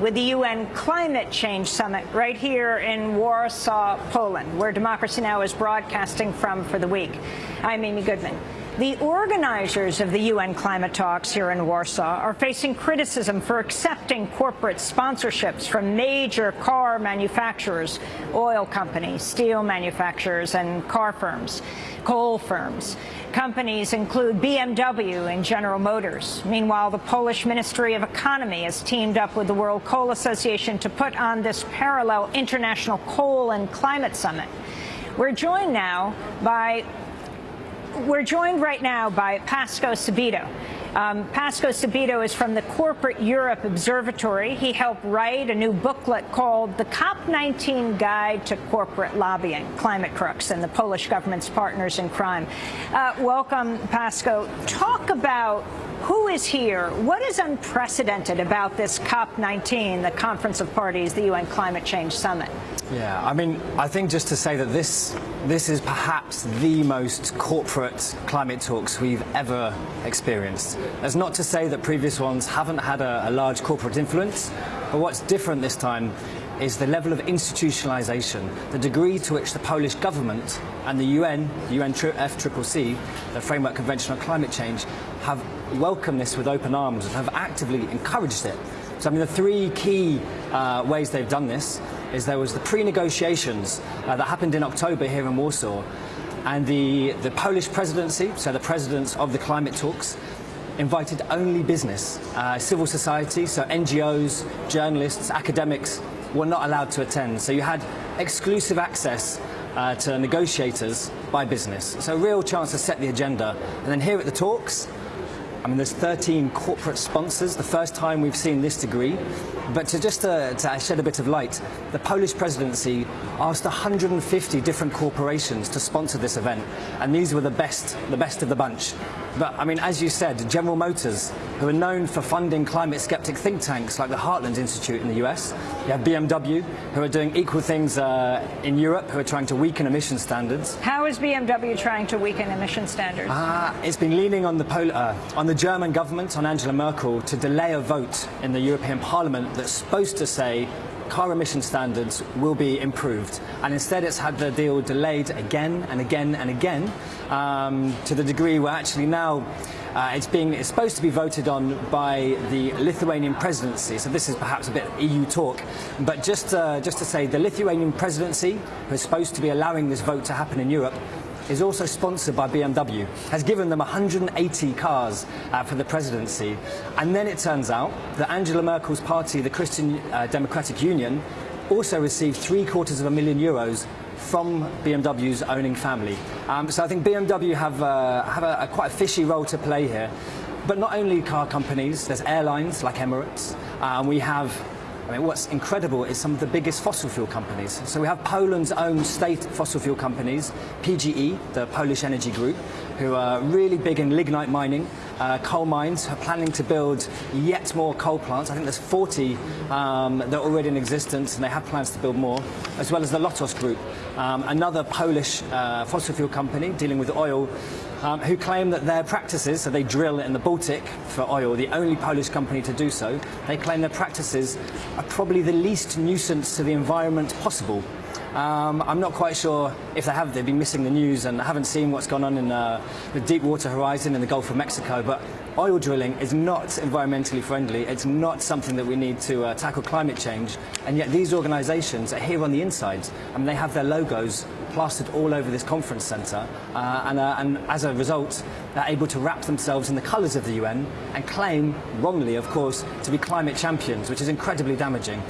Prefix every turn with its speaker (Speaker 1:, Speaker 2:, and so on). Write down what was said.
Speaker 1: with the UN Climate Change Summit right here in Warsaw, Poland, where Democracy Now! is broadcasting from for the week. I'm Amy Goodman. The organizers of the UN climate talks here in Warsaw are facing criticism for accepting corporate sponsorships from major car manufacturers, oil companies, steel manufacturers, and car firms, coal firms. Companies include BMW and General Motors. Meanwhile, the Polish Ministry of Economy has teamed up with the World Coal Association to put on this parallel international coal and climate summit. We're joined now by we're joined right now by Pascoe Sabido. Um, Pascoe Sabido is from the Corporate Europe Observatory. He helped write a new booklet called The COP19 Guide to Corporate Lobbying, Climate Crooks and the Polish government's partners in crime. Uh, welcome, Pascoe. Talk about who is here? What is unprecedented about this COP19, the Conference of Parties, the UN Climate Change Summit?
Speaker 2: Yeah, I mean, I think just to say that this this is perhaps the most corporate climate talks we've ever experienced. That's not to say that previous ones haven't had a, a large corporate influence, but what's different this time is the level of institutionalization, the degree to which the Polish government and the UN, UNFCCC, the Framework Convention on Climate Change, have welcomed this with open arms and have actively encouraged it. So I mean the three key uh, ways they've done this is there was the pre-negotiations uh, that happened in October here in Warsaw and the, the Polish presidency, so the presidents of the climate talks, invited only business, uh, civil society, so NGOs, journalists, academics were not allowed to attend. So you had exclusive access uh, to negotiators by business. So a real chance to set the agenda. And then here at the talks, I mean, there's 13 corporate sponsors, the first time we've seen this degree. But to just uh, to shed a bit of light, the Polish presidency asked 150 different corporations to sponsor this event, and these were the best, the best of the bunch. But I mean, as you said, General Motors, who are known for funding climate skeptic think tanks like the Heartland Institute in the US, you have BMW, who are doing equal things uh, in Europe, who are trying to weaken emission standards.
Speaker 1: How is BMW trying to weaken emission standards?
Speaker 2: Uh, it's been leaning on the, uh, on the German government, on Angela Merkel, to delay a vote in the European Parliament that's supposed to say car emission standards will be improved. And instead it's had the deal delayed again and again and again um, to the degree where actually now uh, it's being it's supposed to be voted on by the Lithuanian presidency. So this is perhaps a bit of EU talk, but just uh, just to say the Lithuanian presidency, who is supposed to be allowing this vote to happen in Europe, is also sponsored by BMW, has given them 180 cars uh, for the presidency. And then it turns out that Angela Merkel's party, the Christian uh, Democratic Union, also received three quarters of a million euros from BMW's owning family. Um, so I think BMW have, uh, have a, a quite a fishy role to play here. But not only car companies, there's airlines like Emirates, uh, we have I mean, what's incredible is some of the biggest fossil fuel companies. So we have Poland's own state fossil fuel companies, PGE, the Polish energy group, who are really big in lignite mining, uh, coal mines, are planning to build yet more coal plants. I think there's 40 um, that are already in existence, and they have plans to build more, as well as the Lotos Group, um, another Polish uh, fossil fuel company dealing with oil, um, who claim that their practices, so they drill in the Baltic for oil, the only Polish company to do so, they claim their practices are probably the least nuisance to the environment possible. Um, I'm not quite sure if they have, they've been missing the news and haven't seen what's gone on in uh, the Deepwater Horizon in the Gulf of Mexico, but oil drilling is not environmentally friendly. It's not something that we need to uh, tackle climate change. And yet these organizations are here on the inside. Mean, they have their logos plastered all over this conference centre, uh, and, uh, and, as a result, they're able to wrap themselves in the colours of the UN and claim, wrongly of course, to be climate champions, which is incredibly damaging.